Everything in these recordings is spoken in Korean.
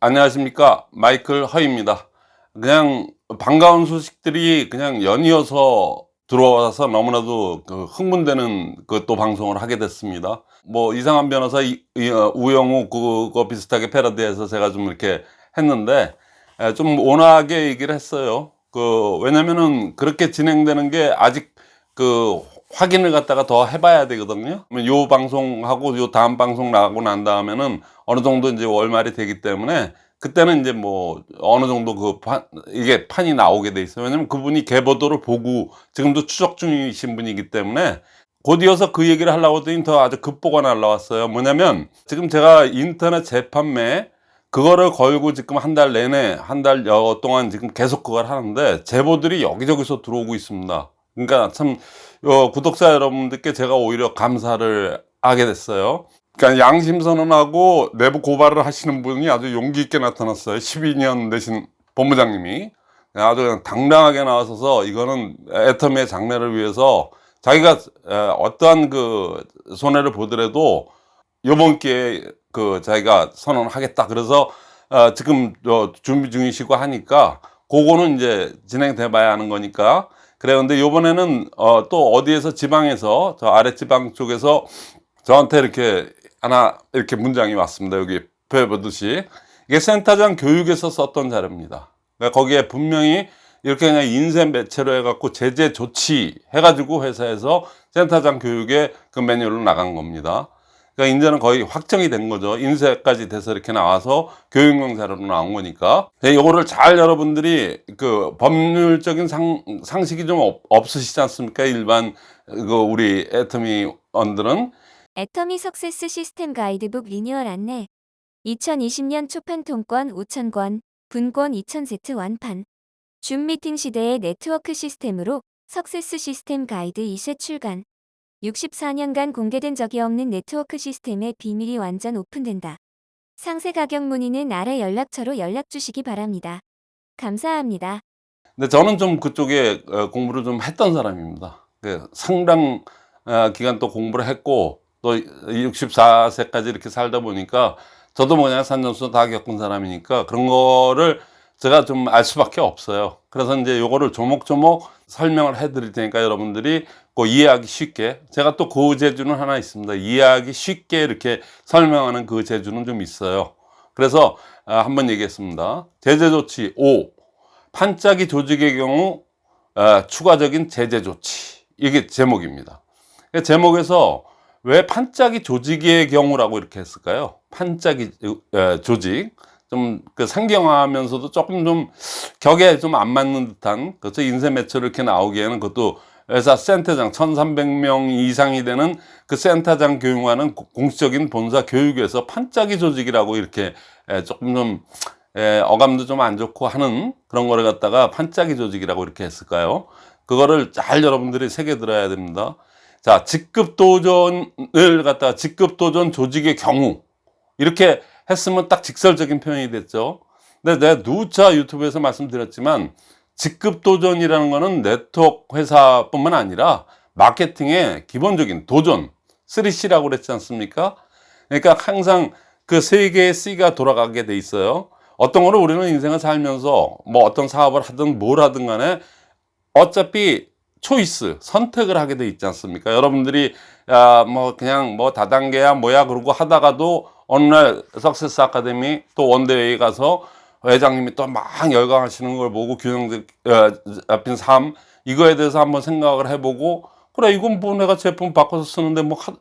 안녕하십니까. 마이클 허입니다. 그냥 반가운 소식들이 그냥 연이어서 들어와서 너무나도 그 흥분되는 그 또 방송을 하게 됐습니다. 뭐 이상한 변호사 이, 이, 어, 우영우 그거 비슷하게 패러디해서 제가 좀 이렇게 했는데 에, 좀 온화하게 얘기를 했어요. 그 왜냐면은 그렇게 진행되는 게 아직 그 확인을 갖다가 더 해봐야 되거든요. 요 방송하고 요 다음 방송 나가고 난 다음에는 어느 정도 이제 월말이 되기 때문에 그때는 이제 뭐 어느 정도 그 판, 이게 판이 나오게 돼 있어요. 왜냐면 그분이 개보도를 보고 지금도 추적 중이신 분이기 때문에 곧 이어서 그 얘기를 하려고 했더니 더 아주 급보가 날라왔어요. 뭐냐면 지금 제가 인터넷 재판매 그거를 걸고 지금 한 달 내내 한 달 여 동안 지금 계속 그걸 하는데 제보들이 여기저기서 들어오고 있습니다. 그러니까 참 어, 구독자 여러분들께 제가 오히려 감사를 하게 됐어요. 그러니까 양심 선언하고 내부 고발을 하시는 분이 아주 용기 있게 나타났어요. 12년 되신 본부장님이 아주 그냥 당당하게 나와서서 이거는 애터미의 장래를 위해서 자기가 어떠한 그 손해를 보더라도 요번 기회에 그 자기가 선언하겠다 그래서 어 지금 준비 중이시고 하니까 그거는 이제 진행돼 봐야 하는 거니까 그래요. 근데 요번에는 어, 또 어디에서 지방에서 저 아랫지방 쪽에서 저한테 이렇게 하나 이렇게 문장이 왔습니다. 여기 보여보듯이 이게 센터장 교육에서 썼던 자료입니다. 그러니까 거기에 분명히 이렇게 그냥 인쇄 매체로 해갖고 제재 조치 해가지고 회사에서 센터장 교육에 그 매뉴얼로 나간 겁니다. 그러니까 이제는 거의 확정이 된 거죠. 인쇄까지 돼서 이렇게 나와서 교육용 자료로 나온 거니까. 이거를 잘 여러분들이 그 법률적인 상, 상식이 좀 없, 없으시지 않습니까? 일반 그 우리 애터미 언들은. 애터미 success 시스템 가이드북 리뉴얼 안내 2020년 초판 통권 5,000권, 분권 2,000세트 완판 줌 미팅 시대의 네트워크 시스템으로 success 시스템 가이드 2쇄 출간 64년간 공개된 적이 없는 네트워크 시스템의 비밀이 완전 오픈된다. 상세 가격 문의는 아래 연락처로 연락 주시기 바랍니다. 감사합니다. 근데 저는 좀 그쪽에 어, 공부를 좀 했던 사람입니다. 그 상당 어, 기간 또 공부를 했고 또 64세까지 이렇게 살다 보니까 저도 뭐냐 산전수 다 겪은 사람이니까 그런 거를 제가 좀 알 수밖에 없어요. 그래서 이제 요거를 조목조목 설명을 해 드릴 테니까 여러분들이 그 이해하기 쉽게 제가 또 그 재주는 하나 있습니다. 이해하기 쉽게 이렇게 설명하는 그 재주는 좀 있어요. 그래서 아, 한번 얘기했습니다. 제재 조치 5. 판짜기 조직의 경우 아, 추가적인 제재 조치. 이게 제목입니다. 제목에서 왜 판짜기 조직의 경우라고 이렇게 했을까요? 판짜기 조직. 좀 그 상경하면서도 조금 좀 격에 좀 안 맞는 듯한 그래서 인쇄 매체로 이렇게 나오기에는 그것도 회사 센터장 1300명 이상이 되는 그 센터장 교육하는 공식적인 본사 교육에서 판짜기 조직이라고 이렇게 조금 좀 어감도 좀 안 좋고 하는 그런 거를 갖다가 판짜기 조직이라고 이렇게 했을까요? 그거를 잘 여러분들이 새겨 들어야 됩니다. 자, 직급 도전을 갖다가 직급 도전 조직의 경우 이렇게 했으면 딱 직설적인 표현이 됐죠. 근데 내가 누차 유튜브에서 말씀드렸지만 직급 도전이라는 거는 네트워크 회사뿐만 아니라 마케팅의 기본적인 도전 3C라고 그랬지 않습니까? 그러니까 항상 그 세 개의 C가 돌아가게 돼 있어요. 어떤 거는 우리는 인생을 살면서 뭐 어떤 사업을 하든 뭘 하든 간에 어차피 초이스 선택을 하게 돼 있지 않습니까 여러분들이 야, 뭐 그냥 뭐 다단계야 뭐야 그러고 하다가도 어느 날 석세스 아카데미 또 원대회에 가서 회장님이 또 막 열광하시는 걸 보고 균형 잡힌 삶 이거에 대해서 한번 생각을 해보고 그래 이건 뭐 내가 제품 바꿔서 쓰는데 뭐 하,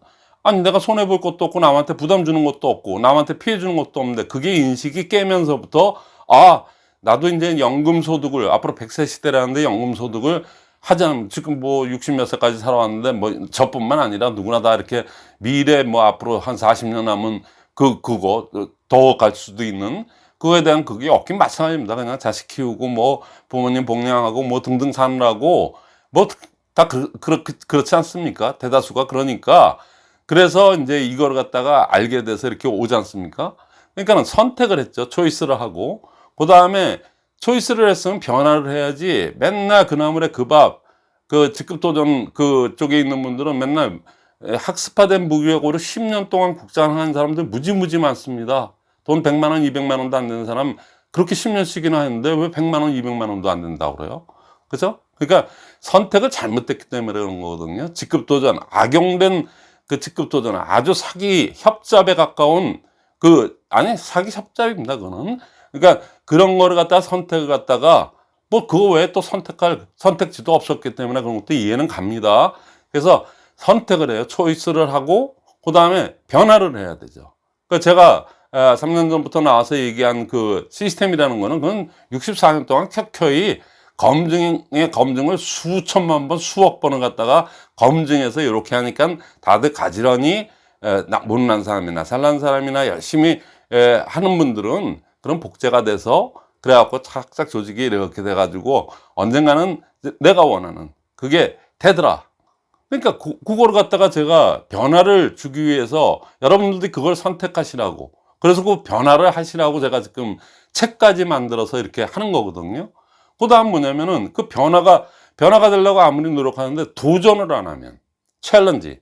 아니 내가 손해 볼 것도 없고 남한테 부담 주는 것도 없고 남한테 피해 주는 것도 없는데 그게 인식이 깨면서부터 아 나도 이제 연금 소득을 앞으로 100세 시대라는데 연금 소득을 하자면 지금 뭐 60몇 세까지 살아왔는데 뭐 저뿐만 아니라 누구나 다 이렇게 미래 뭐 앞으로 한 40년 남은 그 그거 더 갈 수도 있는 그거에 대한 그게 없긴 마찬가지입니다. 그냥 자식 키우고 뭐 부모님 복양하고 뭐 등등 사느라고 뭐다 그, 그, 그, 그렇지 않습니까? 대다수가 그러니까 그래서 이제 이걸 갖다가 알게 돼서 이렇게 오지 않습니까? 그러니까는 선택을 했죠. 초이스를 하고 그 다음에 초이스를 했으면 변화를 해야지 맨날 그 나물에 그 밥, 그 직급도전 그 쪽에 있는 분들은 맨날 학습화된 무기력으로 10년 동안 국장하는 사람들 무지무지 많습니다. 돈 100만 원, 200만 원도 안 되는 사람 그렇게 10년씩이나 했는데 왜 100만 원, 200만 원도 안 된다고 그래요? 그죠? 그러니까 선택을 잘못했기 때문에 그런 거거든요. 직급 도전, 악용된 그 직급 도전은 아주 사기 협잡에 가까운 그, 아니, 사기 협잡입니다, 그거는. 그러니까 그런 거를 갖다가 선택을 갖다가 뭐 그거 외에 또 선택할 선택지도 없었기 때문에 그런 것도 이해는 갑니다. 그래서 선택을 해요. 초이스를 하고 그 다음에 변화를 해야 되죠. 그러니까 제가 아, 3년 전부터 나와서 얘기한 그 시스템이라는 거는 그건 64년 동안 켜켜이 검증의 검증을 수천만 번, 수억 번을 갖다가 검증해서 이렇게 하니까 다들 가지런히 못난 사람이나 잘난 사람이나 열심히 에, 하는 분들은 그런 복제가 돼서 그래갖고 착착 조직이 이렇게 돼가지고 언젠가는 내가 원하는 그게 되더라. 그러니까 그, 그걸 갖다가 제가 변화를 주기 위해서 여러분들이 그걸 선택하시라고 그래서 그 변화를 하시라고 제가 지금 책까지 만들어서 이렇게 하는 거거든요. 그 다음 뭐냐면은 그 변화가 변화가 되려고 아무리 노력하는데 도전을 안 하면 챌린지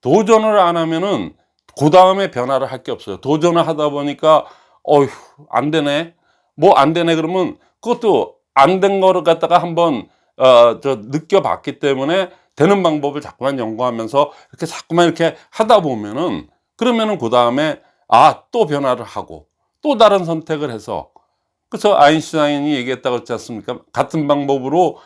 도전을 안 하면은 그 다음에 변화를 할 게 없어요. 도전을 하다 보니까 어휴 안 되네. 뭐 안 되네 그러면 그것도 안 된 거를 갖다가 한번 어 저 느껴봤기 때문에 되는 방법을 자꾸만 연구하면서 이렇게 자꾸만 이렇게 하다 보면은 그러면은 그 다음에 아 또 변화를 하고 또 다른 선택을 해서 그래서 아인슈타인이 얘기했다고 했지 않습니까? 같은 방법으로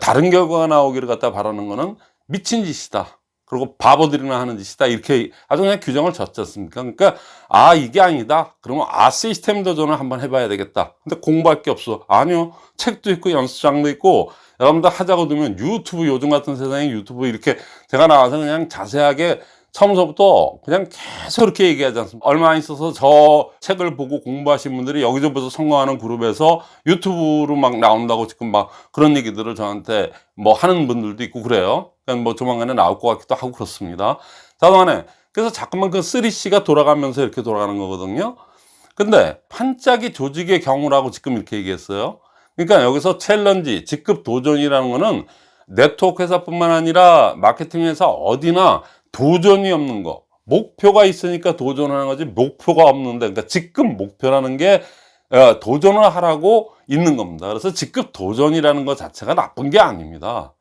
다른 결과가 나오기를 갖다 바라는 거는 미친 짓이다. 그리고 바보들이나 하는 짓이다. 이렇게 아주 그냥 규정을 졌지 않습니까? 그러니까 아 이게 아니다. 그러면 아 시스템 도전을 한번 해봐야 되겠다. 근데 공부할 게 없어. 아니요. 책도 있고 연습장도 있고 여러분들 하자고 두면 유튜브 요즘 같은 세상에 유튜브 이렇게 제가 나와서 그냥 자세하게 처음서부터 그냥 계속 이렇게 얘기하지 않습니까? 얼마 안 있어서 저 책을 보고 공부하신 분들이 여기저기서 성공하는 그룹에서 유튜브로 막 나온다고 지금 막 그런 얘기들을 저한테 뭐 하는 분들도 있고 그래요. 그냥 뭐 조만간에 나올 것 같기도 하고 그렇습니다. 자동안에 그래서 자꾸만 그 3C가 돌아가면서 이렇게 돌아가는 거거든요. 근데 반짝이 조직의 경우라고 지금 이렇게 얘기했어요. 그러니까 여기서 challenge, 직급 도전이라는 거는 네트워크 회사뿐만 아니라 마케팅 회사 어디나 도전이 없는 거. 목표가 있으니까 도전하는 거지 목표가 없는데 그러니까 직급 목표라는 게 어, 도전을 하라고 있는 겁니다. 그래서 직급 도전이라는 것 자체가 나쁜 게 아닙니다.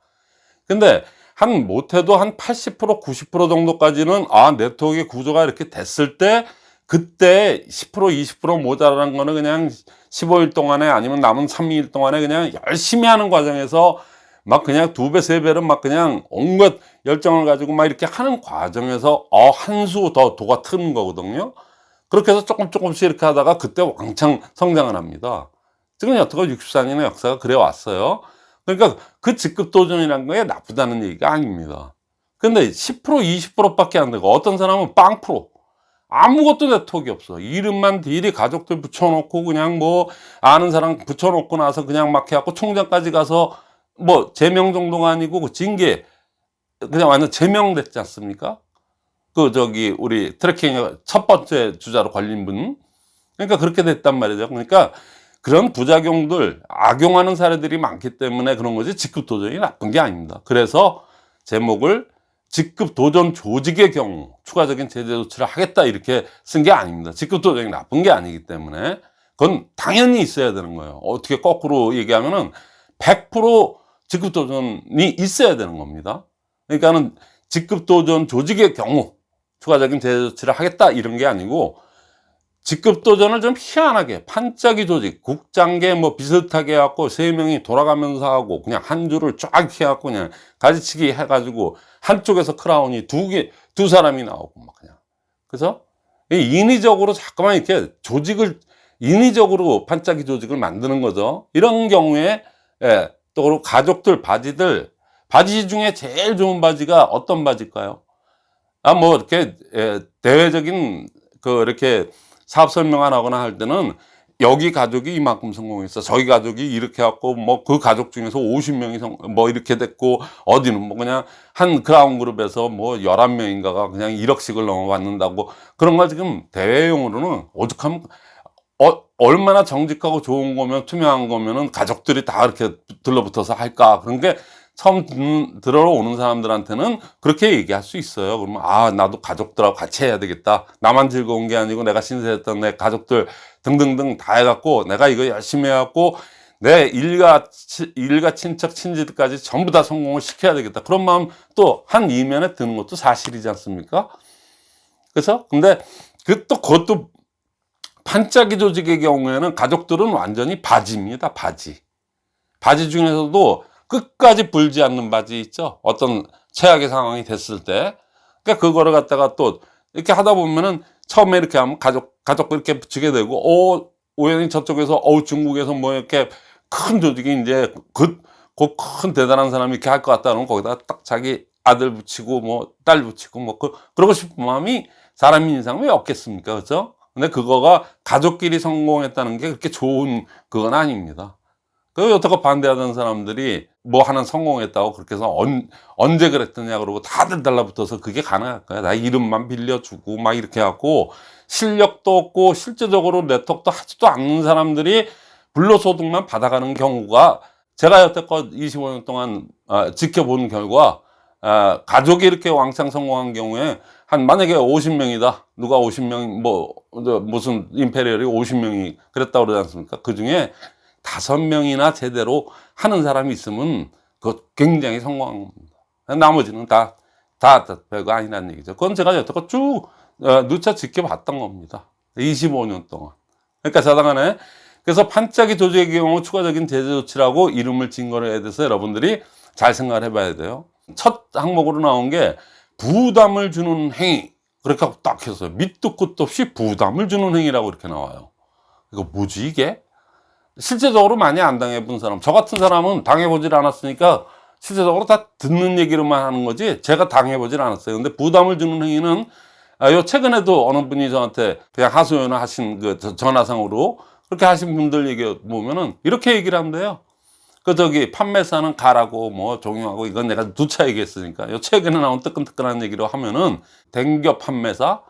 근데 한 못해도 한 80% 90% 정도까지는 아 네트워크의 구조가 이렇게 됐을 때 그때 10% 20% 모자란 거는 그냥 15일 동안에 아니면 남은 3일 동안에 그냥 열심히 하는 과정에서 막 그냥 두 배, 세 배는 막 그냥 온갖 열정을 가지고 막 이렇게 하는 과정에서 어, 한 수 더 도가 트는 거거든요. 그렇게 해서 조금 조금씩 이렇게 하다가 그때 왕창 성장을 합니다. 지금 여태껏 64년의 역사가 그래 왔어요. 그러니까 그 직급 도전이라는 거에 나쁘다는 얘기가 아닙니다. 근데 10% 20%밖에 안 되고 어떤 사람은 빵 프로 아무것도 네트워크 없어. 이름만 딜이 가족들 붙여놓고 그냥 뭐 아는 사람 붙여놓고 나서 그냥 막 해갖고 총장까지 가서 뭐 제명 정도가 아니고 그 징계 그냥 완전 제명됐지 않습니까? 그 저기 우리 tracking 첫 번째 주자로 걸린 분 그러니까 그렇게 됐단 말이죠. 그러니까 그런 부작용들 악용하는 사례들이 많기 때문에 그런 거지 직급 도전이 나쁜 게 아닙니다. 그래서 제목을 직급 도전 조직의 경우 추가적인 제재 조치를 하겠다 이렇게 쓴 게 아닙니다. 직급 도전이 나쁜 게 아니기 때문에 그건 당연히 있어야 되는 거예요. 어떻게 거꾸로 얘기하면은 100% 직급 도전이 있어야 되는 겁니다. 그러니까는 직급 도전 조직의 경우 추가적인 제재 조치를 하겠다 이런 게 아니고 직급 도전을 좀 희한하게 반짝이 조직 국장계 뭐 비슷하게 해갖고 세 명이 돌아가면서 하고 그냥 한 줄을 쫙 해갖고 그냥 가지치기 해가지고 한쪽에서 크라운이 두 개 두 사람이 나오고 막 그냥 그래서 이 인위적으로 자꾸만 이렇게 조직을 인위적으로 반짝이 조직을 만드는 거죠 이런 경우에 예, 또 가족들 바지들 바지 중에 제일 좋은 바지가 어떤 바지일까요? 아 뭐 이렇게 예, 대외적인 그 이렇게 사업 설명을 하거나 할 때는 여기 가족이 이만큼 성공했어. 저기 가족이 이렇게 했고, 뭐, 그 가족 중에서 50명이 성, 뭐, 이렇게 됐고, 어디는 뭐, 그냥 한 크라운 그룹에서 뭐, 11명인가가 그냥 1억씩을 넘어받는다고. 그런 거 지금 대외용으로는 오죽하면, 어, 얼마나 정직하고 좋은 거면, 투명한 거면은 가족들이 다 이렇게 들러붙어서 할까. 그런 게 처음 듣는, 들어 오는 사람들한테는 그렇게 얘기할 수 있어요. 그러면 아 나도 가족들하고 같이 해야 되겠다. 나만 즐거운 게 아니고 내가 신세했던 내 가족들 등등등 다 해갖고 내가 이거 열심히 해갖고 내 일가 치- 일가 친척 친지들까지 전부 다 성공을 시켜야 되겠다. 그런 마음 또 한 이면에 드는 것도 사실이지 않습니까? 그래서 근데 그 또 그것도 반짝이 조직의 경우에는 가족들은 완전히 바지입니다. 바지. 바지 중에서도 끝까지 불지 않는 바지 있죠. 어떤 최악의 상황이 됐을 때. 그러니까 그거를 갖다가 또 이렇게 하다 보면은 처음에 이렇게 하면 가족, 가족 이렇게 붙이게 되고, 오, 우연히 저쪽에서, 어우, 중국에서 뭐 이렇게 큰 조직이 이제 그, 그큰 대단한 사람이 이렇게 할 것 같다 그러면 거기다 딱 자기 아들 붙이고 뭐 딸 붙이고 뭐 그, 그러고 싶은 마음이 사람 인상 왜 없겠습니까? 그죠? 근데 그거가 가족끼리 성공했다는 게 그렇게 좋은 그건 아닙니다. 그 여태껏 반대하던 사람들이 뭐 하나 성공했다고 그렇게 해서 언, 언제 그랬더냐 그러고 다들 달라붙어서 그게 가능할까요? 나 이름만 빌려주고 막 이렇게 하고 실력도 없고 실제적으로 네트워크도 하지도 않는 사람들이 불로소득만 받아가는 경우가 제가 여태껏 25년 동안 아, 지켜본 결과 아, 가족이 이렇게 왕창 성공한 경우에 한 만약에 50명이다 누가 50명 뭐 저, 무슨 임페리얼이 50명이 그랬다고 그러지 않습니까 그 중에 다섯 명이나 제대로 하는 사람이 있으면 그 굉장히 성공한 겁니다 나머지는 다, 다, 다 별거 아니라는 얘기죠 그건 제가 여태껏 쭉 어, 누차 지켜봤던 겁니다 25년 동안 그러니까 자당간에 그래서 반짝이 조직의 경우 추가적인 제재 조치라고 이름을 진 거에 대해서 여러분들이 잘 생각을 해봐야 돼요. 첫 항목으로 나온 게 부담을 주는 행위. 그렇게 하고 딱 했어요. 밑도 끝도 없이 부담을 주는 행위라고 이렇게 나와요. 이거 뭐지 이게? 실제적으로 많이 안 당해본 사람. 저 같은 사람은 당해보질 않았으니까 실제적으로 다 듣는 얘기로만 하는 거지 제가 당해보질 않았어요. 근데 부담을 주는 행위는 아, 요 최근에도 어느 분이 저한테 그냥 하소연을 하신 그 저- 전화상으로 그렇게 하신 분들 얘기 보면은 이렇게 얘기를 한대요. 그 저기 판매사는 가라고 뭐 종용하고 이건 내가 누차 얘기했으니까 요 최근에 나온 뜨끈뜨끈한 얘기로 하면은 댕겨 판매사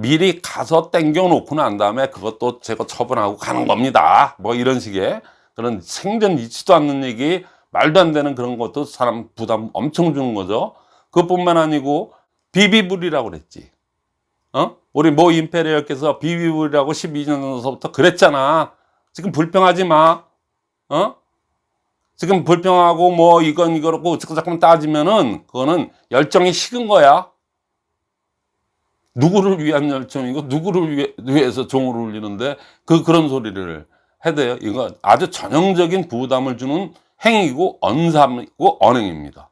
미리 가서 땡겨 놓고 난 다음에 그것도 제거 처분하고 가는 겁니다. 뭐 이런 식의 그런 생전 있지도 않는 얘기 말도 안 되는 그런 것도 사람 부담 엄청 주는 거죠. 그것뿐만 아니고 비비불이라고 그랬지. 어? 우리 모 임페리얼께서 비비불이라고 12년 전부터 그랬잖아. 지금 불평하지 마. 어? 지금 불평하고 뭐 이건 이거라고 자꾸자꾸 따지면은 그거는 열정이 식은 거야. 누구를 위한 열정이고 누구를 위해, 위해서 종을 울리는데 그 그런 소리를 해대요. 이거 아주 전형적인 부담을 주는 행위고 언삼이고 언행입니다.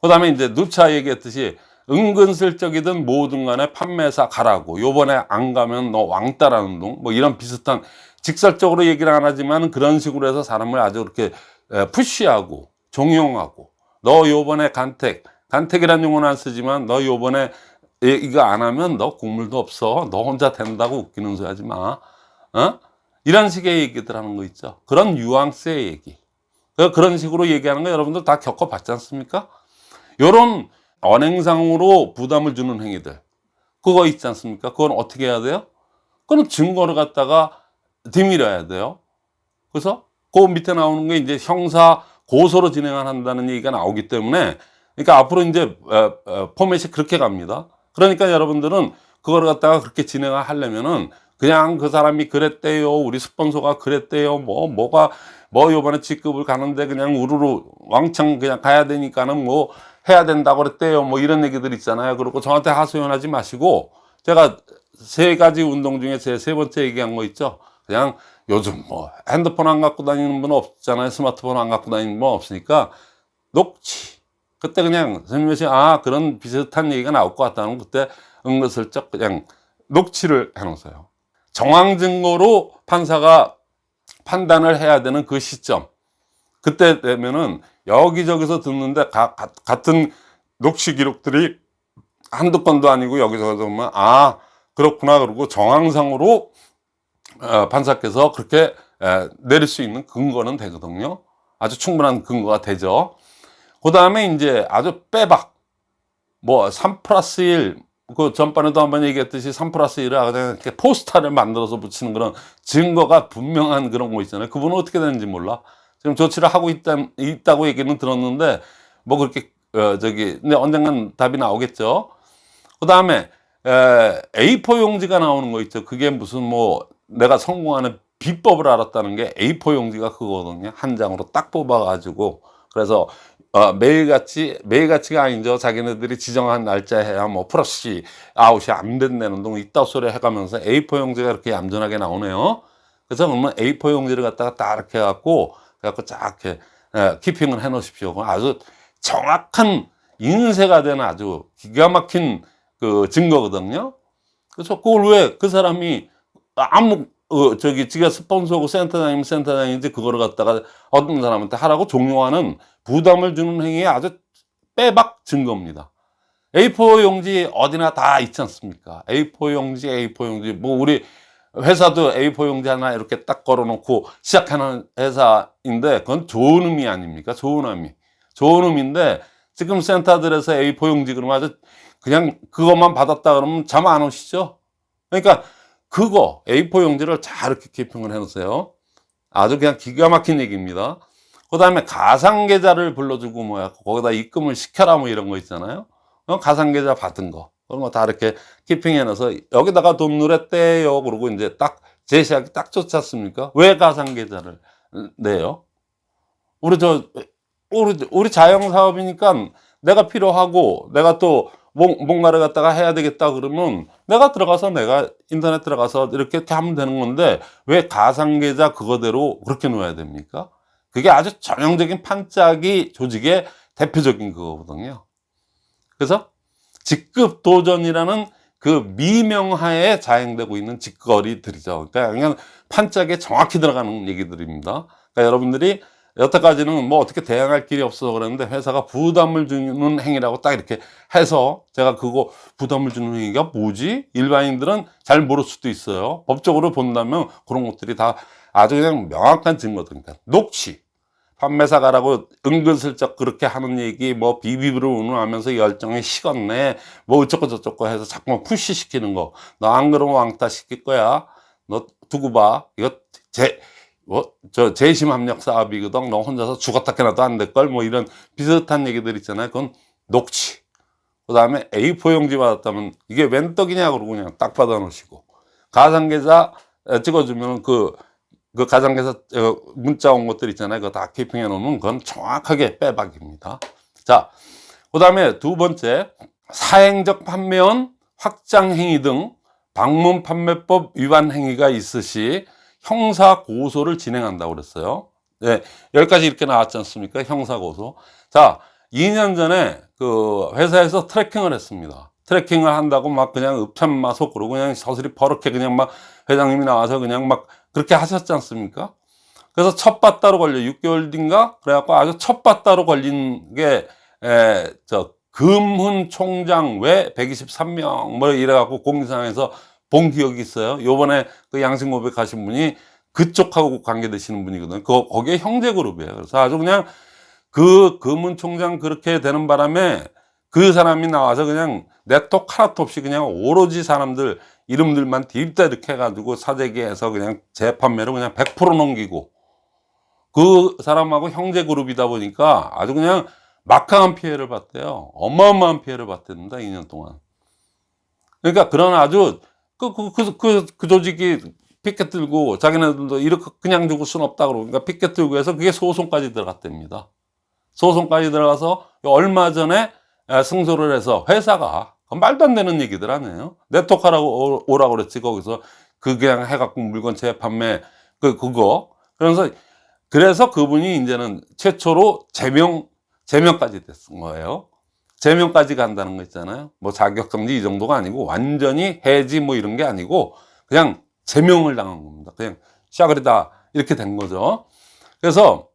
그 다음에 이제 누차 얘기했듯이 은근슬쩍이든 뭐든 간에 판매사 가라고 요번에 안 가면 너 왕따라는 둥뭐 이런 비슷한 직설적으로 얘기를 안 하지만 그런 식으로 해서 사람을 아주 그렇게 에, 푸시하고 종용하고 너 요번에 간택 간택이라는 용어는 안 쓰지만 너 요번에 이- 이거 안 하면 너 국물도 없어. 너 혼자 된다고 웃기는 소리 하지 마. 어? 이런 식의 얘기들 하는 거 있죠. 그런 뉘앙스의 얘기. 그- 그런 식으로 얘기하는 거 여러분들 다 겪어봤지 않습니까? 요런 언행상으로 부담을 주는 행위들. 그거 있지 않습니까? 그건 어떻게 해야 돼요? 그건 증거를 갖다가 뒤밀어야 돼요. 그래서 그 밑에 나오는 게 이제 형사 고소로 진행을 한다는 얘기가 나오기 때문에 그러니까 앞으로 이제 어, 어, 포맷이 그렇게 갑니다. 그러니까 여러분들은 그걸 갖다가 그렇게 진행을 하려면은 그냥 그 사람이 그랬대요. 우리 스폰서가 그랬대요. 뭐 뭐가 뭐 요번에 직급을 가는데 그냥 우르르 왕창 그냥 가야 되니까는 뭐 해야 된다고 그랬대요. 뭐 이런 얘기들 있잖아요. 그리고 저한테 하소연하지 마시고 제가 세 가지 운동 중에 제 세 번째 얘기한 거 있죠. 그냥 요즘 뭐 핸드폰 안 갖고 다니는 분 없잖아요. 스마트폰 안 갖고 다니는 분 없으니까 녹취. 그때 그냥 선생님이 아 그런 비슷한 얘기가 나올 것 같다는 그때 은근슬쩍 그냥 녹취를 해놓으세요. 정황 증거로 판사가 판단을 해야 되는 그 시점. 그때 되면은 여기저기서 듣는데 가- 가- 같은 녹취 기록들이 한두 건도 아니고 여기저기서 보면 아 그렇구나 그러고 정황상으로 어, 판사께서 그렇게 에, 내릴 수 있는 근거는 되거든요. 아주 충분한 근거가 되죠. 그 다음에 이제 아주 빼박. 뭐, 3 플러스 1. 그 전반에도 한번 얘기했듯이 3 플러스 1을 그냥 이렇게 포스터를 만들어서 붙이는 그런 증거가 분명한 그런 거 있잖아요. 그분은 어떻게 되는지 몰라. 지금 조치를 하고 있다, 있다고 얘기는 들었는데 뭐 그렇게 어, 저기 근데 언젠간 답이 나오겠죠. 그 다음에 A4 용지가 나오는 거 있죠. 그게 무슨 뭐 내가 성공하는 비법을 알았다는 게 A4 용지가 그거거든요. 한 장으로 딱 뽑아 가지고 그래서 어, 매일같이 매일같이가 아니죠. 자기네들이 지정한 날짜에 뭐 플러스 아웃이 안 된다는 동 이따 소리 해가면서 A4 용지가 이렇게 얌전하게 나오네요. 그래서 그러면 A4 용지를 갖다가 딱 이렇게 해갖고 그래갖고 쫙 이렇게 예, 키핑을 해 놓으십시오. 아주 정확한 인쇄가 되는 아주 기가 막힌 그 증거거든요. 그래서 그걸 왜 그 사람이 아무 어, 저기 지가 스폰서고 센터장이면 센터장인지 그거를 갖다가 어떤 사람한테 하라고 종용하는 부담을 주는 행위에 아주 빼박 증거입니다. A4 용지 어디나 다 있지 않습니까? A4 용지, A4 용지. 뭐 우리 회사도 A4 용지 하나 이렇게 딱 걸어놓고 시작하는 회사인데 그건 좋은 의미 아닙니까? 좋은 의미. 좋은 의미인데 지금 센터들에서 A4 용지 그러면 아주 그냥 그것만 받았다 그러면 잠 안 오시죠? 그러니까 그거 A4 용지를 잘 이렇게 키핑을 해 놓으세요. 아주 그냥 기가 막힌 얘기입니다. 그 다음에 가상계좌를 불러주고 뭐야 거기다 입금을 시켜라 뭐 이런 거 있잖아요. 어, 가상계좌 받은 거 그런 거 다 이렇게 키핑해 놔서 여기다가 돈 누랬대요. 그러고 이제 딱 제시하기 딱 좋지 않습니까? 왜 가상계좌를 내요? 우리 저 우리 우리 자영 사업이니까 내가 필요하고 내가 또 뭔- 뭔가를 갖다가 해야 되겠다 그러면 내가 들어가서 내가 인터넷 들어가서 이렇게 하면 되는 건데 왜 가상계좌 그거대로 그렇게 놓아야 됩니까? 그게 아주 전형적인 판짜기 조직의 대표적인 그거거든요. 그래서 직급 도전이라는 그 미명하에 자행되고 있는 직거리들이죠. 그러니까 그냥 판짝에 정확히 들어가는 얘기들입니다. 그러니까 여러분들이 여태까지는 뭐 어떻게 대응할 길이 없어서 그랬는데 회사가 부담을 주는 행위라고 딱 이렇게 해서 제가 그거 부담을 주는 행위가 뭐지? 일반인들은 잘 모를 수도 있어요. 법적으로 본다면 그런 것들이 다 아주 그냥 명확한 증거들. 그러니까 녹취. 판매사 가라고 은근슬쩍 그렇게 하는 얘기 뭐 비비비를 운운하면서 열정이 식었네 뭐 어쩌고 저쩌고 해서 자꾸만 푸시시키는 거 너 안 그러면 왕따 시킬 거야 너 두고 봐 이거 제 뭐, 저, 재심 압력 사업이거든. 너 혼자서 죽었다 깨나도 안 될 걸. 뭐 이런 비슷한 얘기들 있잖아요. 그건 녹취. 그 다음에 A4 용지 받았다면 이게 웬 떡이냐 그러고 그냥 딱 받아 놓으시고. 가상계좌 에, 찍어주면 그, 그 가상계좌 어, 문자 온 것들 있잖아요. 그거 다 키핑해 놓으면 그건 정확하게 빼박입니다. 자, 그 다음에 두 번째, 사행적 판매원 확장 행위 등 방문 판매법 위반 행위가 있으시 형사 고소를 진행한다고 그랬어요. 네, 여기까지 이렇게 나왔지 않습니까? 형사 고소. 자, 2년 전에 그 회사에서 tracking을 했습니다. tracking을 한다고 막 그냥 읍참마속 그러고 그냥 서슬이 버럭해 그냥 막 회장님이 나와서 그냥 막 그렇게 하셨지 않습니까? 그래서 첫 바따로 걸려 6개월 뒤인가 그래갖고 아주 첫 바따로 걸린 게저 금훈 총장 외 123명 뭐 이래갖고 공지사항에서 본 기억이 있어요. 요번에 그 양심 고백하신 분이 그쪽하고 관계되시는 분이거든요. 그, 거기에 형제 그룹이에요. 그래서 아주 그냥 그 금은 총장 그렇게 되는 바람에 그 사람이 나와서 그냥 네트워크 하나도 없이 그냥 오로지 사람들 이름들만 딥다 이렇게 해가지고 사재기해서 그냥 재판매로 그냥 100% 넘기고 그 사람하고 형제 그룹이다 보니까 아주 그냥 막강한 피해를 봤대요. 어마어마한 피해를 봤답니다. 2년 동안. 그러니까 그런 아주 그, 그, 그, 그, 그 조직이 피켓 들고 자기네들도 이렇게 그냥 죽을 수는 없다 그러니까 피켓 들고 해서 그게 소송까지 들어갔답니다. 소송까지 들어가서 얼마 전에 에, 승소를 해서 회사가 말도 안 되는 얘기들 아니에요. 네트워크라고 오라고 그랬지 거기서 그 그냥 해갖고 물건 재판매 그 그거 그래서 그래서 그분이 이제는 최초로 제명 제명까지 됐은 거예요. 제명까지 간다는 거 있잖아요. 뭐 자격정지 이 정도가 아니고 완전히 해지 뭐 이런 게 아니고 그냥 제명을 당한 겁니다. 그냥 샤그리다 이렇게 된 거죠. 그래서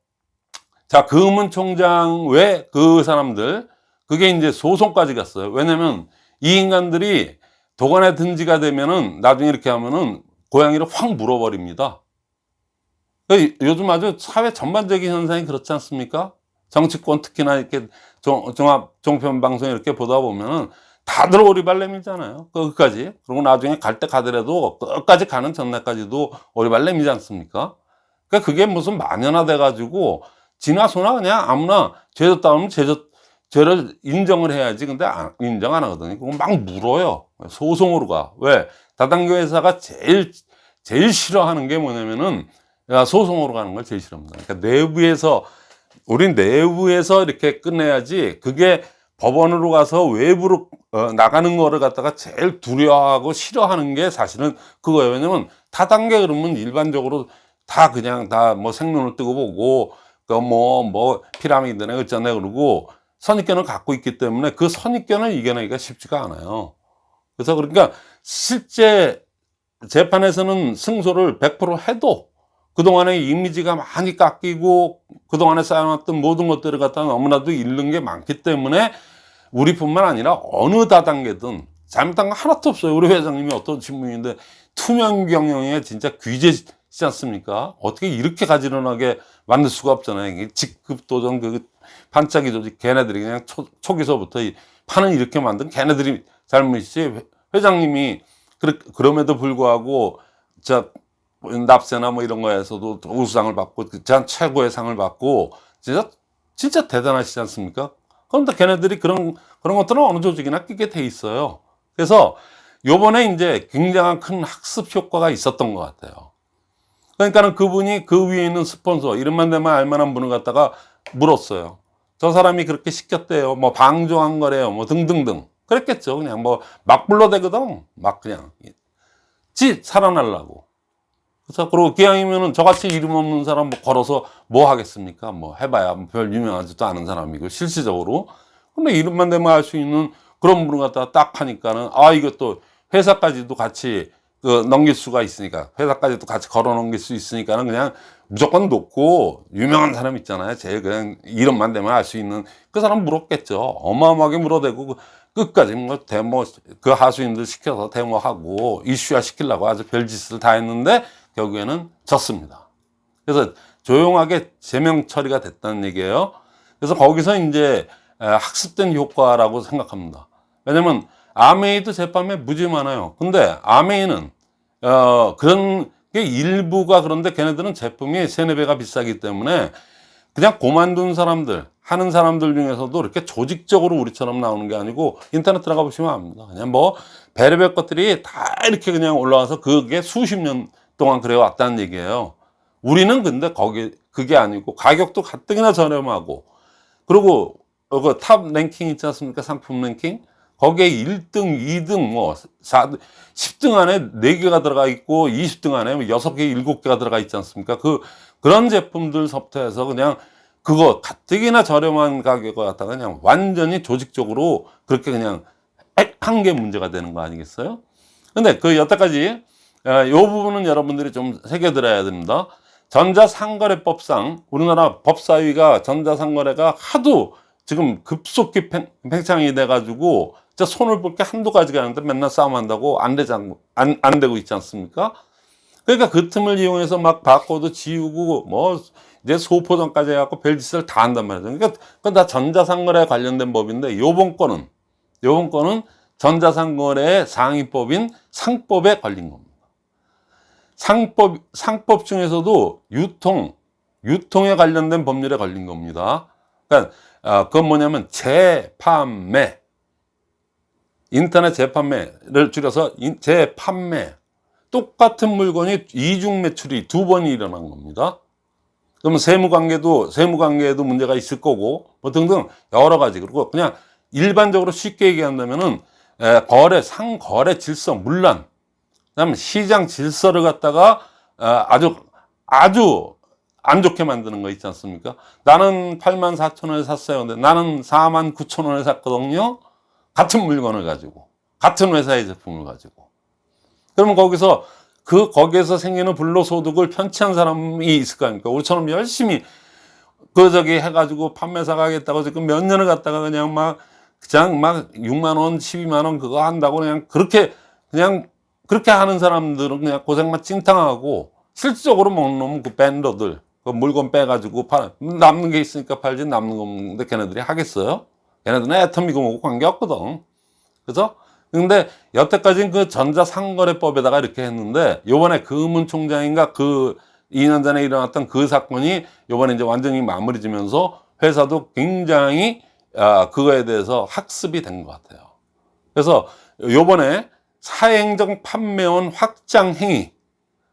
자 금은 총장 외그 사람들 그게 이제 소송까지 갔어요. 왜냐면 이 인간들이 도관에 등지가 되면은 나중에 이렇게 하면은 고양이를 확 물어버립니다. 그 요즘 아주 사회 전반적인 현상이 그렇지 않습니까? 정치권 특히나 이렇게 종, 종합 종편 방송 이렇게 보다 보면은 다들 오리발렘이잖아요. 끝까지. 그리고 나중에 갈 때 가더라도 끝까지 가는 전날까지도 오리발렘이지 않습니까? 그러니까 그게 무슨 만연화돼 가지고 지나소나 그냥 아무나 죄졌다 하면 죄졌 죄를 인정을 해야지 근데 안- 인정 안 하거든요 그거 막 물어요 소송으로 가 왜 다단계 회사가 제일 제일 싫어하는 게 뭐냐면은 야, 소송으로 가는 걸 제일 싫어합니다 그러니까 내부에서 우리 내부에서 이렇게 끝내야지 그게 법원으로 가서 외부로 어, 나가는 거를 갖다가 제일 두려워하고 싫어하는 게 사실은 그거예요 왜냐면 다단계 그러면 일반적으로 다 그냥 다 뭐 생눈을 뜨고 보고 그뭐뭐 피라미드네 어쩌네 그러고 선입견을 갖고 있기 때문에 그 선입견을 이겨내기가 쉽지가 않아요. 그래서 그러니까 실제 재판에서는 승소를 100% 해도 그동안의 이미지가 많이 깎이고 그동안에 쌓여놨던 모든 것들을 갖다 너무나도 잃는 게 많기 때문에 우리뿐만 아니라 어느 다단계든 잘못한 거 하나도 없어요. 우리 회장님이 어떤 신분인데 투명 경영에 진짜 귀재지 않습니까? 어떻게 이렇게 가지런하게 만들 수가 없잖아요. 이게 직급 도전 그 반짝이 조직 걔네들이 그냥 초, 초기서부터 이 판은 이렇게 만든 걔네들이 잘못이지 회- 회장님이 그러, 그럼에도 불구하고 저 납세나 뭐 이런 거에서도 우수상을 받고 전 최고의 상을 받고 진짜 진짜 대단하시지 않습니까? 그런데 걔네들이 그런 그런 것들은 어느 조직이나 끼게 돼 있어요. 그래서 요번에 이제 굉장한 큰 학습 효과가 있었던 것 같아요. 그러니까는 그분이 그 위에 있는 스폰서 이름만 되면 알만한 분을 갖다가 물었어요. 저 사람이 그렇게 시켰대요. 뭐 방조한 거래요. 뭐 등등등. 그랬겠죠. 그냥 뭐 막 불러대거든. 막 그냥 지 살아나려고. 그래서 그리고 기왕이면은 저같이 이름 없는 사람 뭐 걸어서 뭐 하겠습니까? 뭐 해봐야 별 유명하지도 않은 사람이고 실질적으로. 근데 이름만 되면 알수 있는 그런 분을 갖다가 딱 하니까는 아 이것도 회사까지도 같이 그 넘길 수가 있으니까 회사까지도 같이 걸어 넘길 수 있으니까는 그냥 무조건 놓고 유명한 사람 있잖아요. 제일 그냥 이름만 되면 알 수 있는 그 사람 물었겠죠. 어마어마하게 물어대고 그 끝까지 뭐 데모 그 하수인들 시켜서 데모하고 이슈화 시키려고 아주 별짓을 다 했는데 결국에는 졌습니다. 그래서 조용하게 제명 처리가 됐다는 얘기예요. 그래서 거기서 이제 에, 학습된 효과라고 생각합니다. 왜냐면 아메이도 제빵에 무지 많아요. 근데 아메이는 어, 그런 게 일부가 그런데 걔네들은 제품이 세네 배가 비싸기 때문에 그냥 고만둔 사람들 하는 사람들 중에서도 이렇게 조직적으로 우리처럼 나오는 게 아니고 인터넷 들어가 보시면 압니다. 그냥 뭐 별의별 것들이 다 이렇게 그냥 올라와서 그게 수십 년 동안 그래 왔다는 얘기예요. 우리는 근데 거기 그게 아니고 가격도 가뜩이나 저렴하고 그리고 그탑 랭킹 있지 않습니까? 상품 랭킹 거기에 1등, 2등, 뭐 4, 10등 안에 4개가 들어가 있고 20등 안에 6개, 7개가 들어가 있지 않습니까? 그 그런 제품들서부터 해서 그냥 그거 가뜩이나 저렴한 가격을 갖다가 그냥 완전히 조직적으로 그렇게 그냥 한 게 문제가 되는 거 아니겠어요? 근데 그 여태까지 어, 이 부분은 여러분들이 좀 새겨들어야 됩니다. 전자상거래법상 우리나라 법사위가 전자상거래가 하도 지금 급속히 팽- 팽창이 돼가지고 진짜 손을 볼 게 한두 가지가 아닌데 맨날 싸움한다고 안 되지 않, 안, 안 되고 있지 않습니까? 그러니까 그 틈을 이용해서 막 바코드 지우고 뭐 이제 소포전까지 해갖고 별짓을 다 한단 말이죠. 그러니까 그건 다 전자상거래 관련된 법인데 요번 건은 요번 건은 전자상거래의 상위법인 상법에 걸린 겁니다. 상법 상법 중에서도 유통 유통에 관련된 법률에 걸린 겁니다. 그러니까 아, 그건 뭐냐면 재판매 인터넷 재판매를 줄여서 인- 재판매 똑같은 물건이 이중 매출이 두 번이 일어난 겁니다. 그러면 세무관계도 세무관계에도 문제가 있을 거고 뭐 등등 여러 가지 그리고 그냥 일반적으로 쉽게 얘기한다면은 에, 거래 상거래 질서 문란 그다음 시장 질서를 갖다가 어, 아주 아주 안 좋게 만드는 거 있지 않습니까? 나는 8만 4천 원에 샀어요. 근데 나는 4만 9천 원에 샀거든요. 같은 물건을 가지고 같은 회사의 제품을 가지고 그러면 거기서 그 거기에서 생기는 불로소득을 편취한 사람이 있을 거 아닙니까? 우리처럼 열심히 그 저기 해가지고 판매사가 하겠다고 지금 몇 년을 갖다가 그냥 막 그냥 막 6만 원, 12만 원 그거 한다고 그냥 그렇게 그냥 그렇게 하는 사람들은 그냥 고생만 찡탕하고 실질적으로 먹는 그 밴더들 그 물건 빼가지고 팔 남는 게 있으니까 팔지 남는 거 없는데 걔네들이 하겠어요? 걔네들은 애터미고 뭐고 관계없거든. 그래서 근데 여태까지는 그 전자상거래법에다가 이렇게 했는데 요번에 금은 총장인가 그 2년 전에 일어났던 그 사건이 요번에 이제 완전히 마무리 지면서 회사도 굉장히 아, 그거에 대해서 학습이 된 것 같아요. 그래서 요번에 사행적 판매원 확장 행위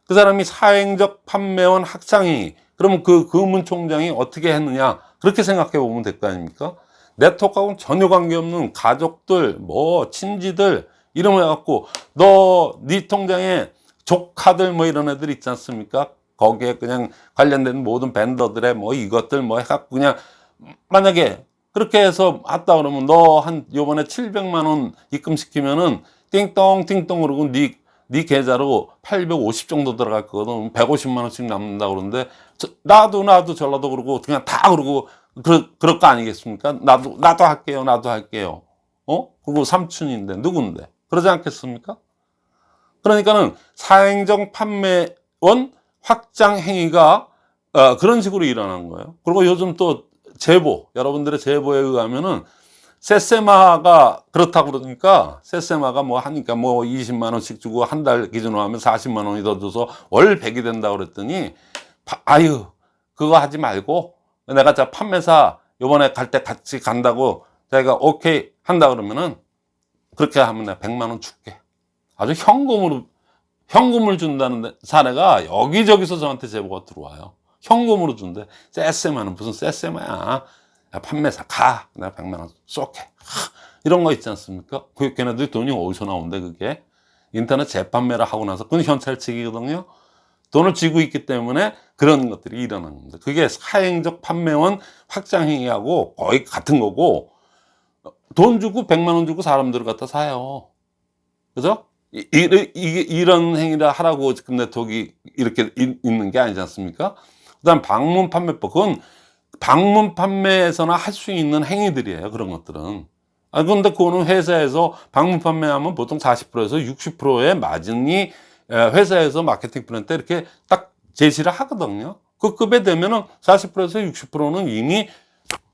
그 사람이 사행적 판매원 확장 행위 그러면 그 금은총장이 어떻게 했느냐 그렇게 생각해 보면 될 거 아닙니까? 네트워크하고는 전혀 관계없는 가족들 뭐 친지들 이름을 해갖고 너 네 통장에 조카들 뭐 이런 애들 있지 않습니까? 거기에 그냥 관련된 모든 밴더들의 뭐 이것들 뭐 해갖고 그냥 만약에 그렇게 해서 왔다 그러면 너 한 요번에 700만 원 입금시키면은 띵동 띵동 그러고 네, 네 계좌로 850 정도 들어갈 거거든. 150만 원씩 남는다 그러는데 저, 나도 나도 전라도 그러고 그냥 다 그러고 그, 그럴 거 아니겠습니까? 나도 나도 할게요 나도 할게요. 어? 그리고 삼촌인데 누군데? 그러지 않겠습니까? 그러니까는 사행정 판매원 확장 행위가 어, 그런 식으로 일어난 거예요. 그리고 요즘 또 제보 여러분들의 제보에 의하면은 세세마가 그렇다고 그러니까 세세마가 뭐 하니까 뭐 20만 원씩 주고 한 달 기준으로 하면 40만 원이 더 줘서 월 100이 된다고 그랬더니 파- 아유 그거 하지 말고 내가 자 판매사 요번에 갈 때 같이 간다고 자기가 오케이 한다 그러면은 그렇게 하면 내가 100만 원 줄게. 아주 현금으로 현금을 준다는 사례가 여기저기서 저한테 제보가 들어와요. 현금으로 준대. 세세마는 무슨 세세마야 야, 판매사 가. 내가 100만 원 하, 이런 거 있지 않습니까? 그 걔네들 돈이 어디서 나온대 그게? 인터넷 재판매를 하고 나서 그건 현찰치기거든요. 돈을 쥐고 있기 때문에 그런 것들이 일어나는 겁니다. 그게 사행적 판매원 확장 행위하고 거의 같은 거고 돈 주고 100만 원 주고 사람들을 갖다 사요. 그죠? 이, 이, 이, 이런 행위를 하라고 지금 네트워크가 이렇게 있- 있는 게 아니지 않습니까? 그 다음 방문 판매법. 그건 방문 판매에서나 할 수 있는 행위들이에요 그런 것들은. 아 근데 그거는 회사에서 방문 판매하면 보통 40%에서 60%의 마진이 에, 회사에서 마케팅 플랜 때 이렇게 딱 제시를 하거든요. 그 급에 되면은 40%에서 60%는 이미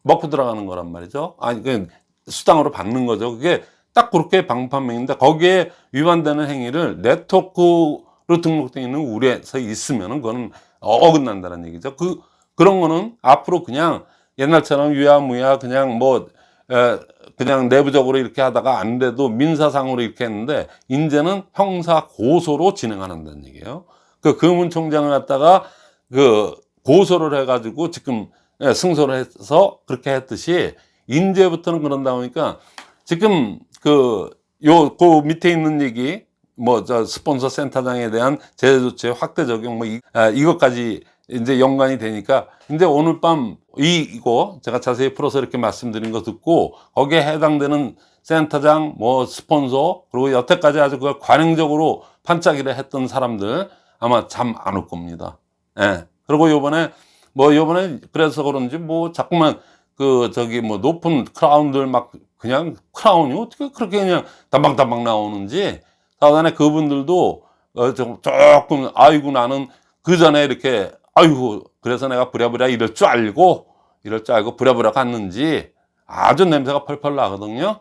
먹고 들어가는 거란 말이죠. 아니 그 수당으로 받는 거죠. 그게 딱 그렇게 방문 판매인데 거기에 위반되는 행위를 네트워크로 등록되어 있는 우리에서 있으면은 그거는 어긋난다는 얘기죠. 그 그런 거는 앞으로 그냥 옛날처럼 유야무야 그냥 뭐 에, 그냥 내부적으로 이렇게 하다가 안 돼도 민사상으로 이렇게 했는데 이제는 형사 고소로 진행하는다는 얘기예요. 그 금은총장을 갖다가 그 고소를 해가지고 지금 예, 승소를 해서 그렇게 했듯이 인제부터는 그런다 보니까 지금 그 요 그 밑에 있는 얘기 뭐 저 스폰서 센터장에 대한 제재 조치 확대 적용 뭐 이, 아, 이것까지 이제 연관이 되니까 근데 오늘 밤 이 이거 제가 자세히 풀어서 이렇게 말씀드린 거 듣고 거기에 해당되는 센터장 뭐 스폰서 그리고 여태까지 아주 그걸 관행적으로 반짝이를 했던 사람들 아마 잠 안 올 겁니다. 예. 그리고 요번에 뭐 요번에 그래서 그런지 뭐 자꾸만 그 저기 뭐 높은 크라운들 막 그냥 크라운이 어떻게 그렇게 그냥 담방담방 나오는지 사단에 그분들도 어, 좀 조금 아이고 나는 그 전에 이렇게 아이고 그래서 내가 부랴부랴 이럴 줄 알고 이럴 줄 알고 부랴부랴 갔는지 아주 냄새가 펄펄 나거든요.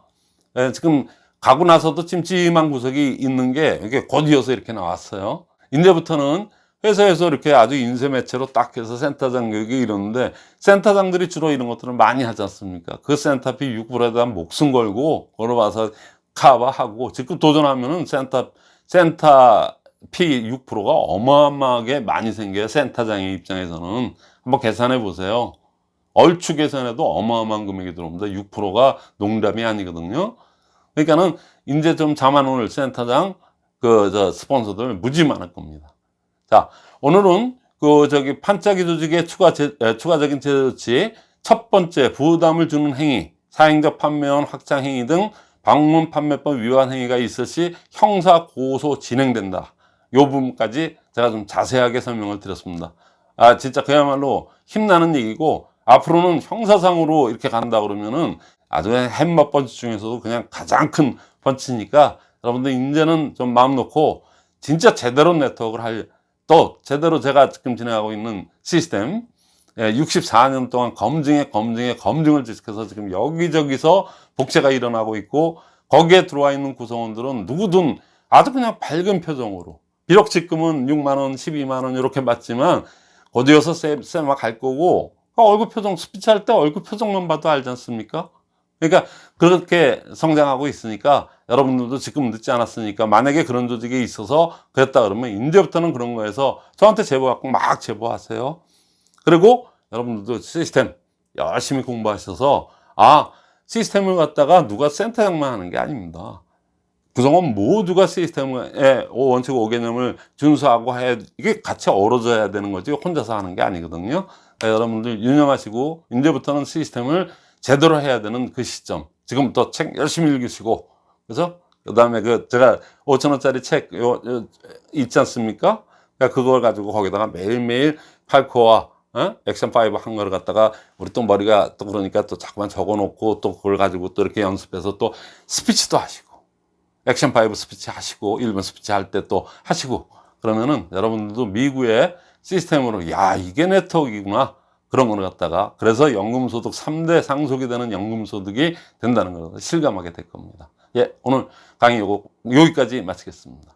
예, 지금 가고 나서도 찜찜한 구석이 있는 게 이게 곧이어서 이렇게 나왔어요. 이제부터는 회사에서 이렇게 아주 인쇄 매체로 딱 해서 센터장 교육이 이러는데 센터장들이 주로 이런 것들을 많이 하지 않습니까? 그 센터비 6%에 대한 목숨 걸고 걸어봐서 커버하고 지금 도전하면은 센터 센터 fee 6%가 어마어마하게 많이 생겨요 센터장의 입장에서는. 한번 계산해 보세요. 얼추 계산해도 어마어마한 금액이 들어옵니다. 6%가 농담이 아니거든요. 그러니까는 이제 좀 자만 올 센터장 그 저 스폰서들 무지 많을 겁니다. 자 오늘은 그 저기 판짜기 조직의 추가 제, 에, 추가적인 제재 조치 첫 번째 부담을 주는 행위 사행적 판매원 확장 행위 등 방문 판매법 위반 행위가 있을 시 형사 고소 진행된다. 요 부분까지 제가 좀 자세하게 설명을 드렸습니다. 아 진짜 그야말로 힘나는 얘기고 앞으로는 형사상으로 이렇게 간다 그러면은 아주 해머 펀치 중에서도 그냥 가장 큰 펀치니까 여러분들 이제는 좀 마음 놓고 진짜 제대로 네트워크를 할 또 제대로 제가 지금 진행하고 있는 시스템 64년 동안 검증에 검증에 검증을 지속해서 지금 여기저기서 복제가 일어나고 있고 거기에 들어와 있는 구성원들은 누구든 아주 그냥 밝은 표정으로 비록 지금은 6만 원, 12만 원 이렇게 받지만 어디여서 쌤쌤막 갈 거고 아, 얼굴 표정 스피치 할 때 얼굴 표정만 봐도 알지 않습니까? 그러니까 그렇게 성장하고 있으니까 여러분들도 지금 늦지 않았으니까 만약에 그런 조직이 있어서 그랬다 그러면 이제부터는 그런 거에서 저한테 제보 갖고 막 제보하세요. 그리고 여러분들도 시스템 열심히 공부하셔서 아 시스템을 갖다가 누가 센터장만 하는 게 아닙니다. 구성원 모두가 시스템의 원칙 5개념을 준수하고 해 이게 같이 어우러져야 되는 거지 혼자서 하는 게 아니거든요. 그러니까 여러분들 유념하시고 이제부터는 시스템을 제대로 해야 되는 그 시점. 지금부터 책 열심히 읽으시고 그래서 그 다음에 그 제가 5천 원짜리 책 요, 요 있지 않습니까? 그러니까 그걸 가지고 거기다가 매일매일 팔코어와 어? 액션 5 한 거를 갖다가 우리 또 머리가 또 그러니까 또 자꾸만 적어 놓고 또 그걸 가지고 또 이렇게 연습해서 또 스피치도 하시고 액션 5 스피치 하시고 일본 스피치 할 때 또 하시고 그러면은 여러분들도 미국의 시스템으로 야 이게 네트워크이구나 그런 거를 갖다가 그래서 연금소득 3대 상속이 되는 연금소득이 된다는 걸 실감하게 될 겁니다. 예, 오늘 강의 요거 여기까지 마치겠습니다.